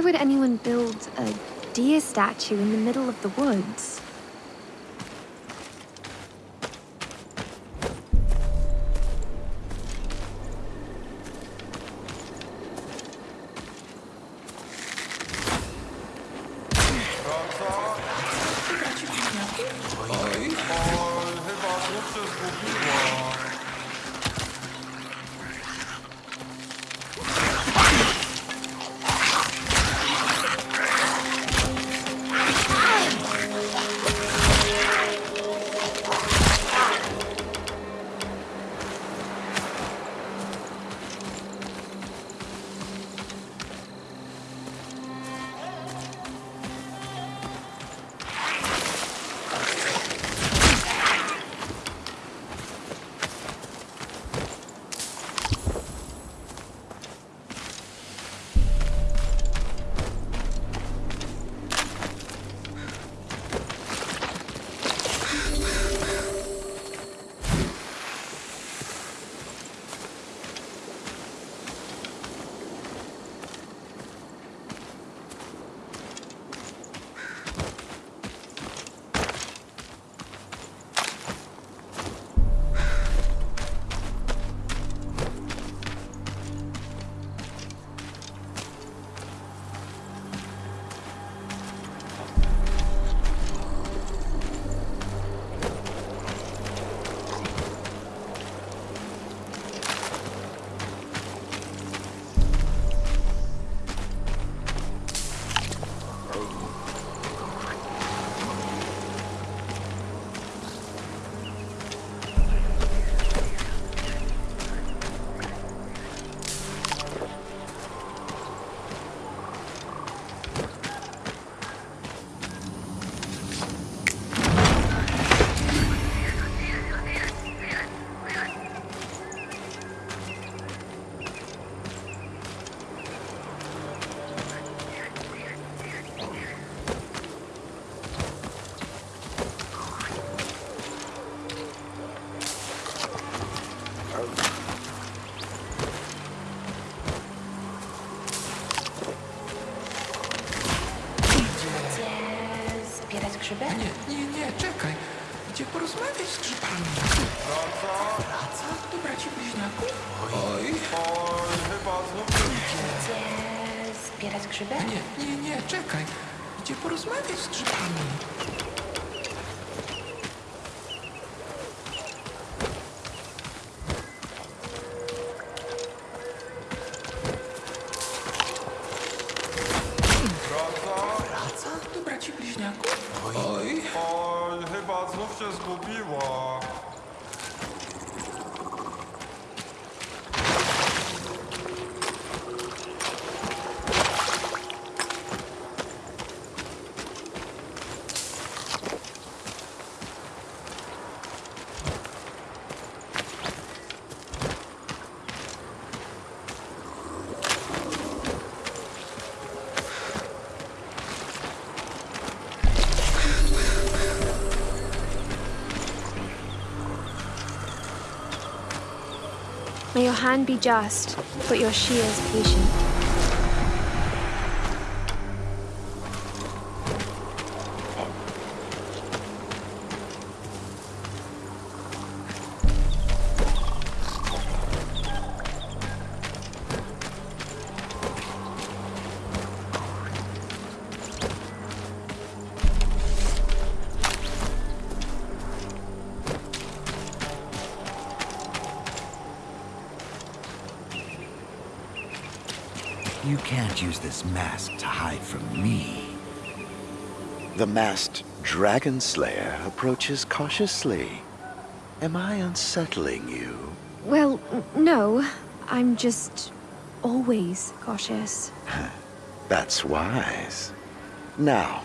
Why would anyone build a deer statue in the middle of the woods? Gdzie zbierać grzyby? Nie, nie, nie, czekaj. Gdzie porozmawiać z grzybami? Wraca? Do braci bliźniaków? Oj. Gdzie zbierać grzyby? Nie, nie, nie, czekaj. Gdzie porozmawiać z grzybami? Hand be just, but your shears patient. This mask to hide from me. The masked dragon slayer approaches cautiously. Am I unsettling you? Well, no. I'm just always cautious. That's wise. Now,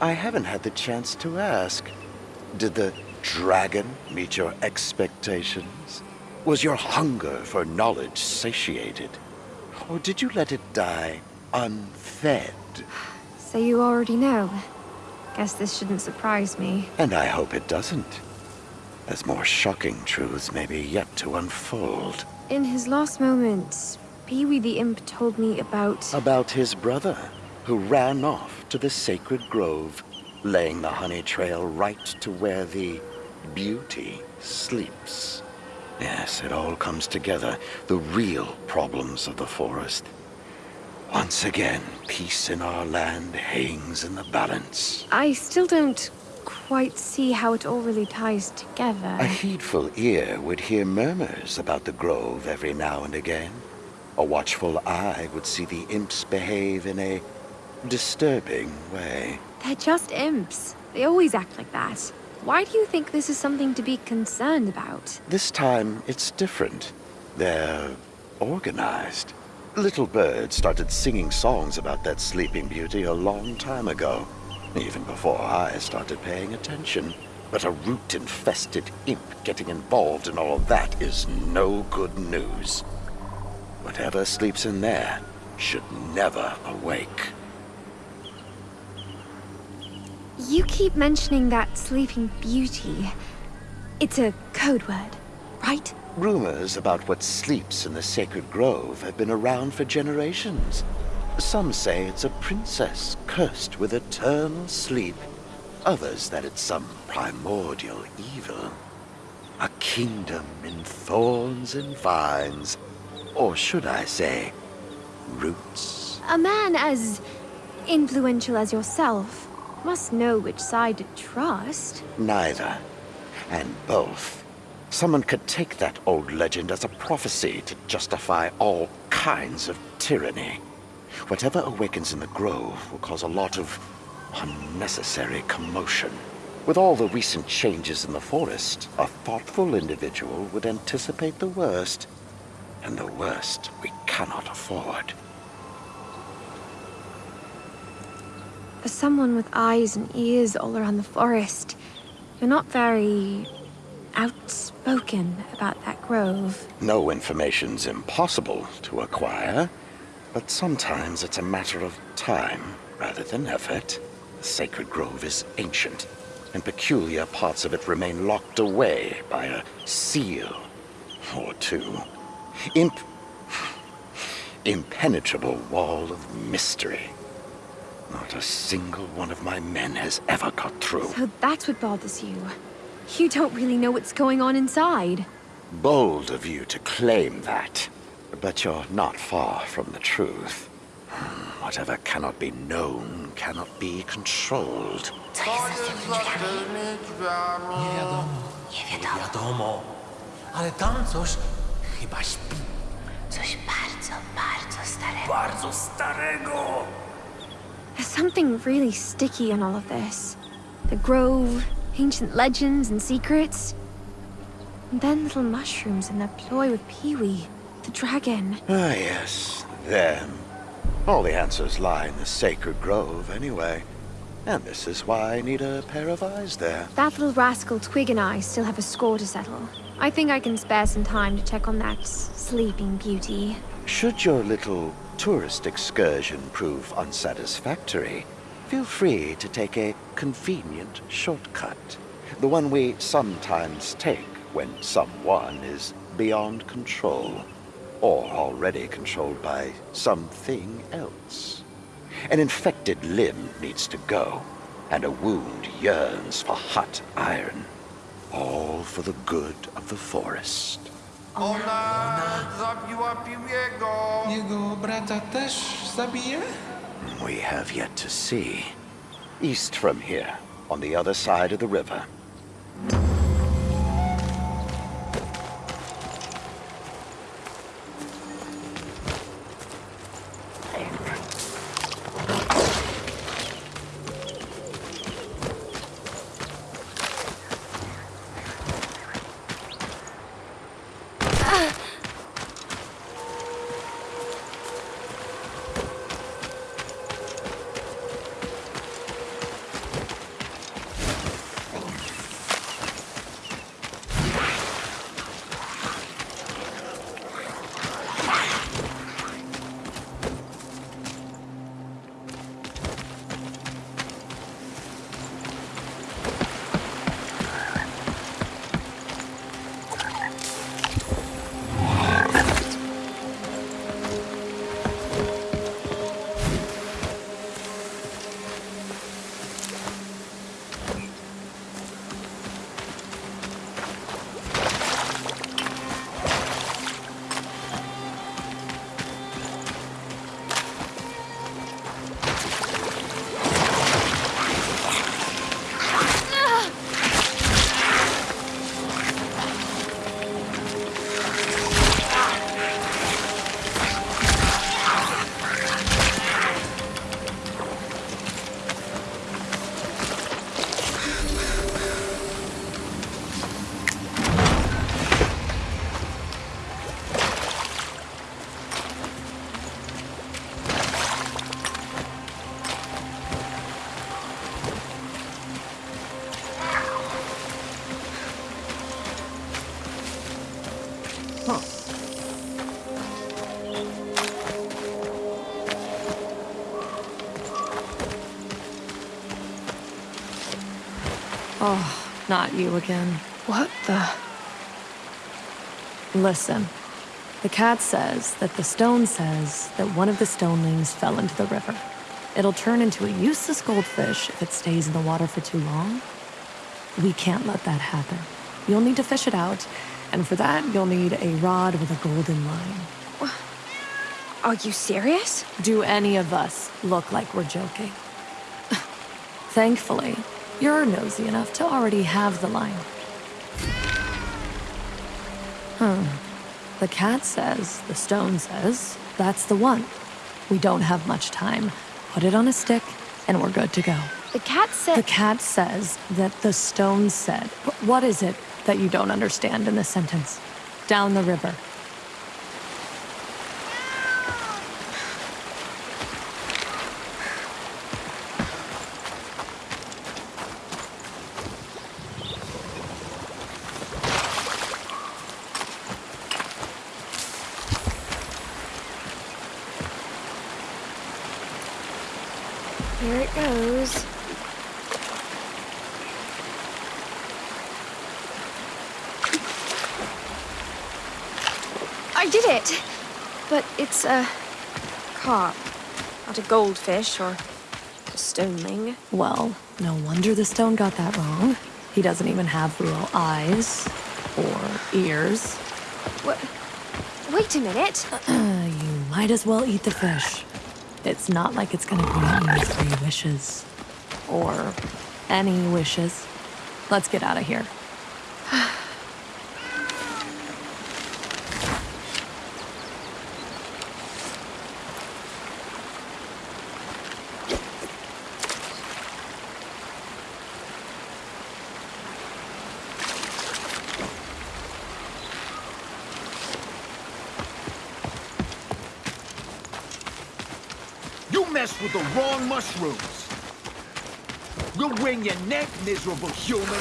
I haven't had the chance to ask. Did the dragon meet your expectations? Was your hunger for knowledge satiated? Or did you let it die unfed? So you already know. Guess this shouldn't surprise me. And I hope it doesn't. As more shocking truths may be yet to unfold. In his last moments, Pee-wee the imp told me about... About his brother, who ran off to the sacred grove, laying the honey trail right to where the beauty sleeps. Yes, it all comes together. The real problems of the forest. Once again, peace in our land hangs in the balance. I still don't quite see how it all really ties together. A heedful ear would hear murmurs about the grove every now and again. A watchful eye would see the imps behave in a disturbing way. They're just imps. They always act like that. Why do you think this is something to be concerned about? This time, it's different. They're organized. Little Bird started singing songs about that sleeping beauty a long time ago, even before I started paying attention. But a root-infested imp getting involved in all of that is no good news. Whatever sleeps in there should never awake. You keep mentioning that sleeping beauty. It's a code word, right? Rumors about what sleeps in the sacred grove have been around for generations. Some say it's a princess cursed with eternal sleep. Others that it's some primordial evil. A kingdom in thorns and vines. Or should I say, roots? A man as influential as yourself must know which side to trust. Neither. And both. Someone could take that old legend as a prophecy to justify all kinds of tyranny. Whatever awakens in the grove will cause a lot of unnecessary commotion. With all the recent changes in the forest, a thoughtful individual would anticipate the worst. And the worst we cannot afford. For someone with eyes and ears all around the forest, you're not very outspoken about that grove. No information's impossible to acquire, but sometimes it's a matter of time rather than effort. The sacred grove is ancient, and peculiar parts of it remain locked away by a seal or two. Imp... impenetrable wall of mystery. Not a single one of my men has ever got through. So that's what bothers you. You don't really know what's going on inside. Bold of you to claim that. But you're not far from the truth. Hmm, Whatever cannot be known cannot be controlled. Co jest za tymi drzwiami? tymi drzwiami? Nie wiadomo. Nie wiadomo. wiadomo. Ale tam coś chyba śpi. Coś bardzo, bardzo starego. Bardzo starego. There's something really sticky in all of this. The grove, ancient legends and secrets. And then little mushrooms and that ploy with Pee-wee, the dragon. Ah, yes, them. All the answers lie in the sacred grove, anyway. And this is why I need a pair of eyes there. That little rascal Twig and I still have a score to settle. I think I can spare some time to check on that sleeping beauty. Should your little tourist excursion prove unsatisfactory, feel free to take a convenient shortcut. The one we sometimes take when someone is beyond control, or already controlled by something else. An infected limb needs to go, and a wound yearns for hot iron. All for the good of the forest. Ona zabiła Piwiego! Jego brata też zabije? We have yet to see. East from here, on the other side of the river. Not you again. What the? Listen, the cat says that the stone says that one of the stonelings fell into the river. It'll turn into a useless goldfish if it stays in the water for too long. We can't let that happen. You'll need to fish it out, and for that, you'll need a rod with a golden line. Are you serious? Do any of us look like we're joking? Thankfully, you're nosy enough to already have the line. Hmm. The cat says, the stone says, that's the one. We don't have much time. Put it on a stick, and we're good to go. The cat said. The cat says that the stone said. What is it that you don't understand in this sentence? Down the river. Here it goes. I did it! But it's a carp, not a goldfish or a stoneling. Well, no wonder the stone got that wrong. He doesn't even have real eyes or ears. What? Wait a minute. Uh, you might as well eat the fish. It's not like it's gonna grant you three wishes. Or any wishes. Let's get out of here. Mess with the wrong mushrooms. We'll wring your neck, miserable human.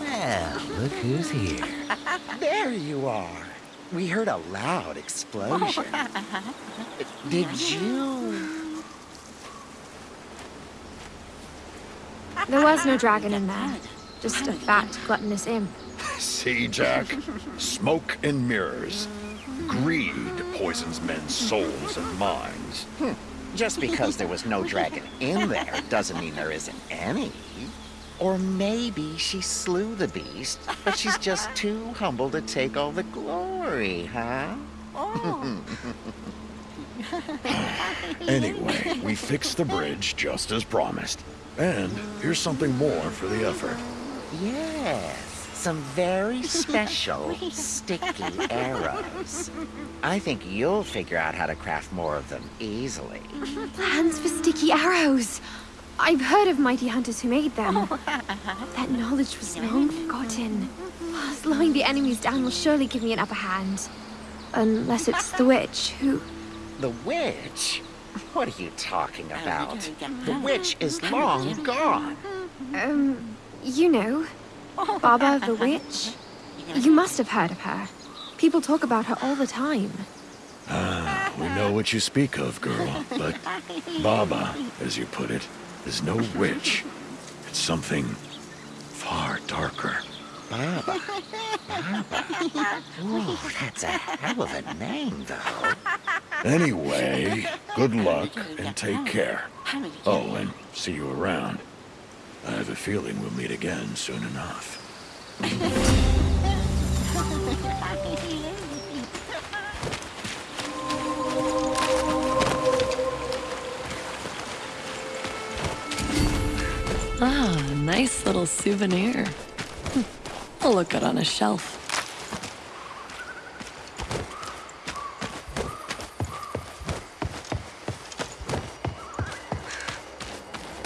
Well, look who's here. There you are. We heard a loud explosion. Did you? There was no dragon in there. Just a fat, gluttonous imp. See, Jack? Smoke and mirrors. Greed poisons men's souls and minds. Hmm. Just because there was no dragon in there doesn't mean there isn't any. Or maybe she slew the beast, but she's just too humble to take all the glory, huh? Oh. Anyway, we fixed the bridge just as promised. And here's something more for the effort. Yes, some very special sticky arrows. I think you'll figure out how to craft more of them easily. Plans for sticky arrows. I've heard of mighty hunters who made them. That knowledge was long forgotten. Slowing the enemies down will surely give me an upper hand. Unless it's the witch, who... The witch? What are you talking about? The witch is long gone. Um, you know, Baba the witch. You must have heard of her. People talk about her all the time. Ah, We know what you speak of, girl, but Baba, as you put it, is no witch. It's something far darker. Baba. Baba. Ooh, that's a hell of a name, though. Anyway, good luck and take care. Oh, and see you around. I have a feeling we'll meet again soon enough. little souvenir. Hmm, Will look good on a shelf.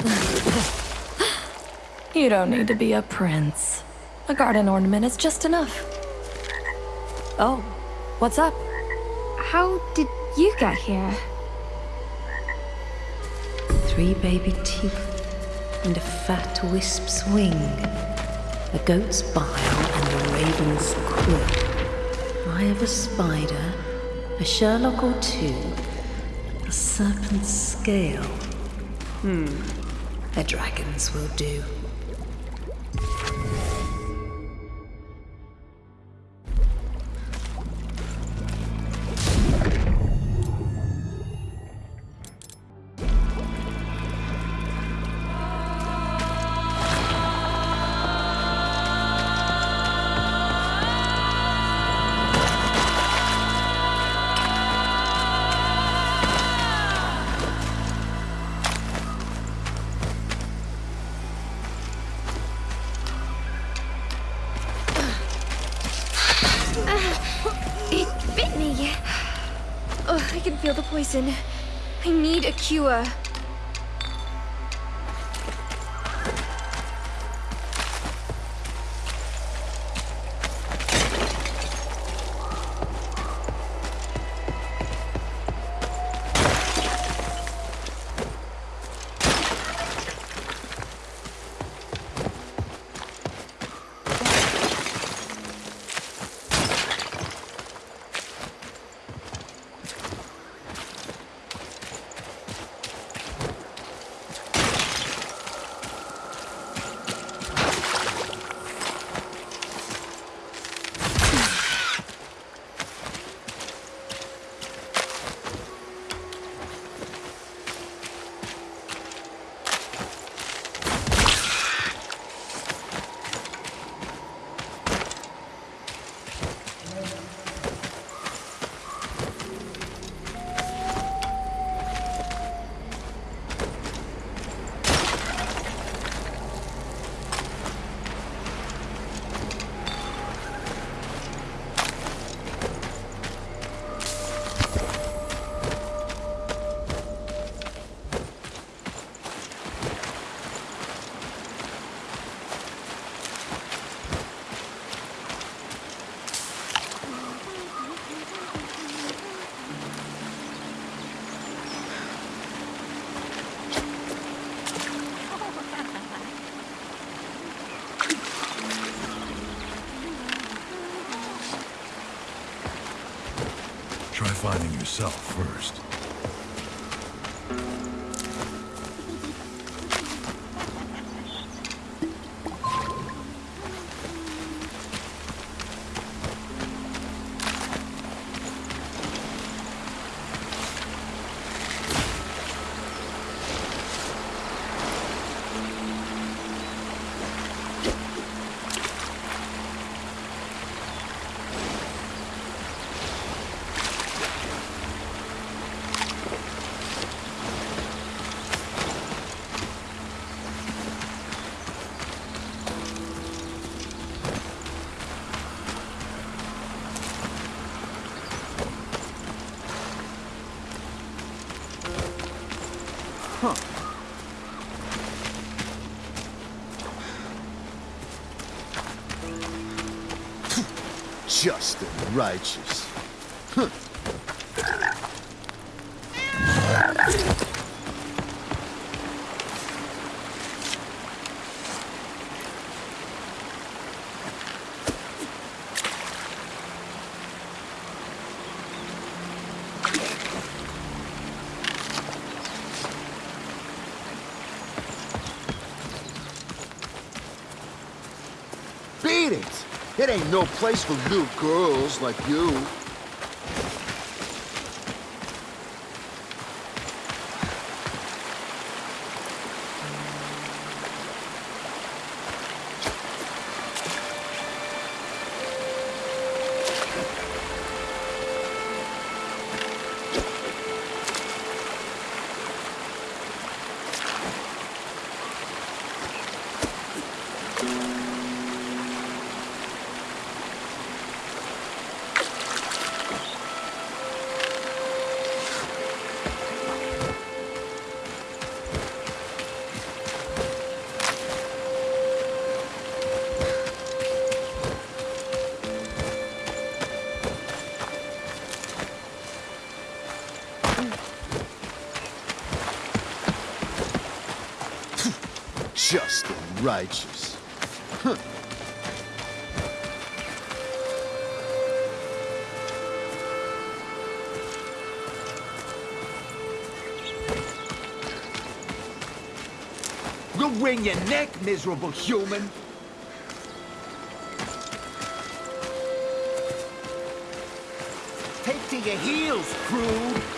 You don't need to be a prince. A garden ornament is just enough. Oh, what's up? How did you get here? Three baby teeth and a fat wisp's wing. A goat's bile and a raven's quill. I have a spider, a Sherlock or two, a serpent's scale. Hmm. A dragon's will do. Poison. I need a cure. Yourself first. Righteous. Beat it! It ain't no place for little girls like you. righteous. Huh. You'll wring your neck, miserable human. Take to your heels, crew.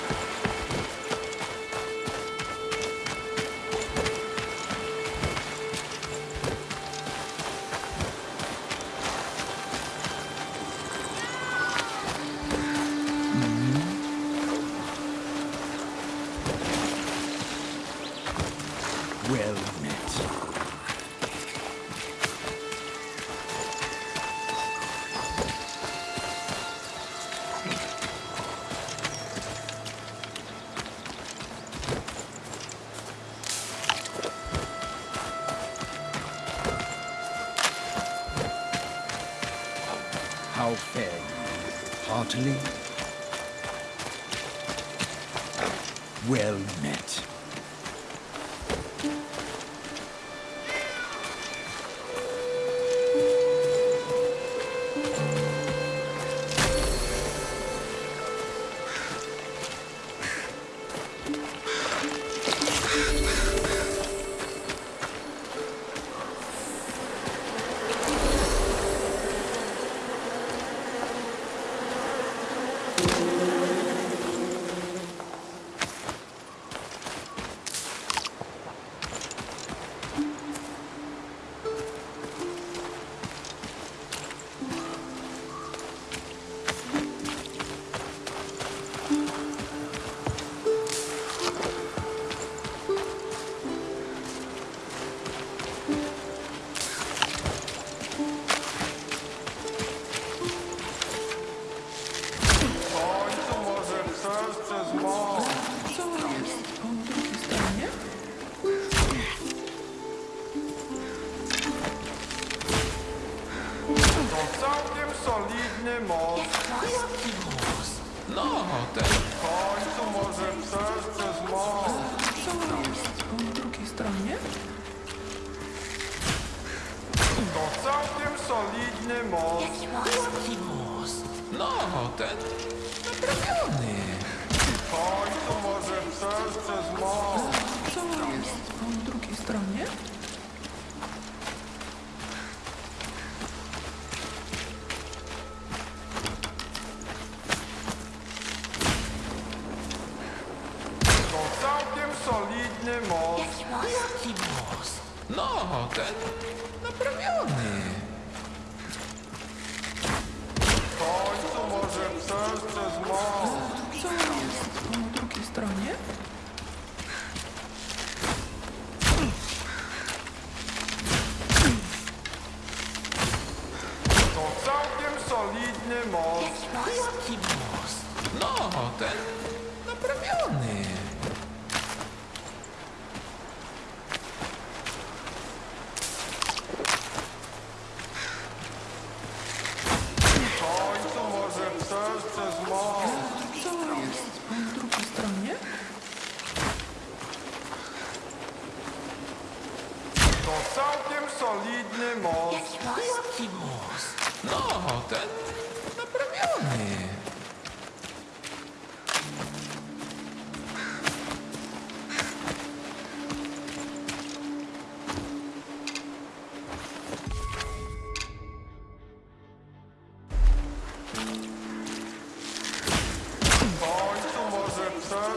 Co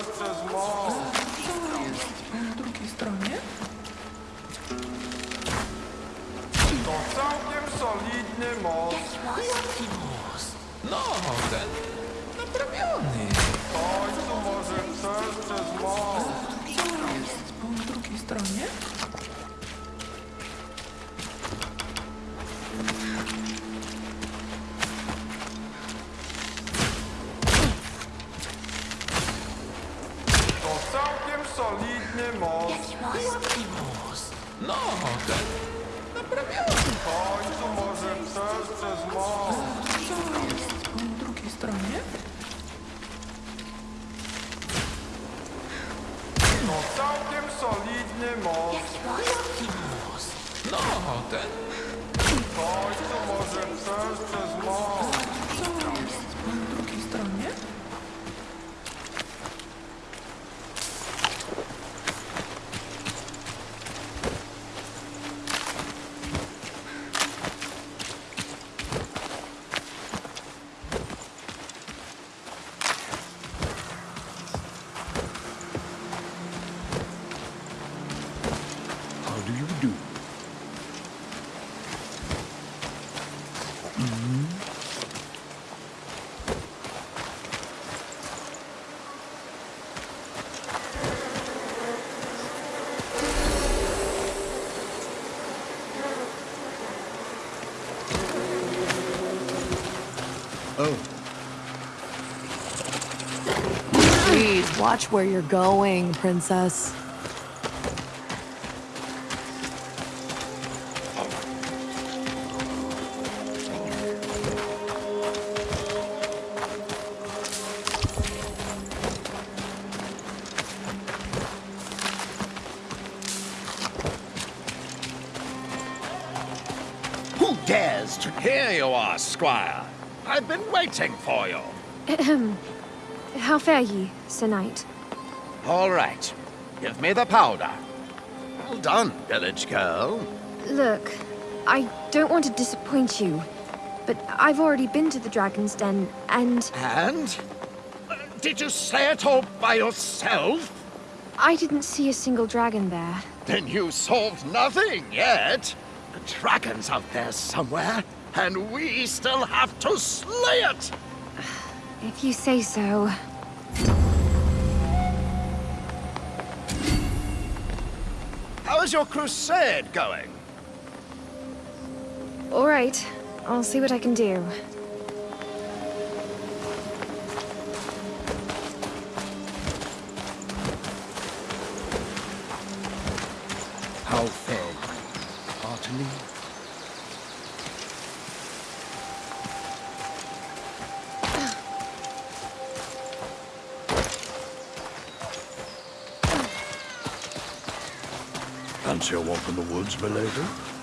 jest na drugiej stronie? To całkiem solidny most. Jaki most? No, ten naprawiony. W końcu może przejść przez most. Co jest po drugiej stronie? Watch where you're going, princess. who dares to... Here you are, squire. I've been waiting for you. Ahem. How fare ye, Sir Knight? All right. Give me the powder. Well done, village girl. Look, I don't want to disappoint you, but I've already been to the Dragon's Den, and And? Uh, Did you say it all by yourself? I didn't see a single dragon there. Then you solved nothing yet. The dragon's out there somewhere, and we still have to slay it. If you say so. How's your crusade going? All right, I'll see what I can do. Walk in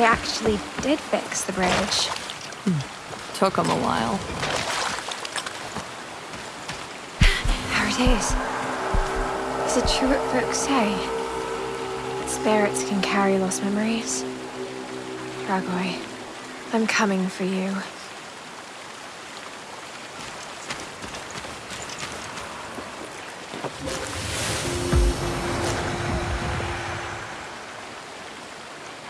They actually did fix the bridge. Took them a while. There it is. Is it true what folks say? That spirits can carry lost memories? Dragoi, I'm coming for you.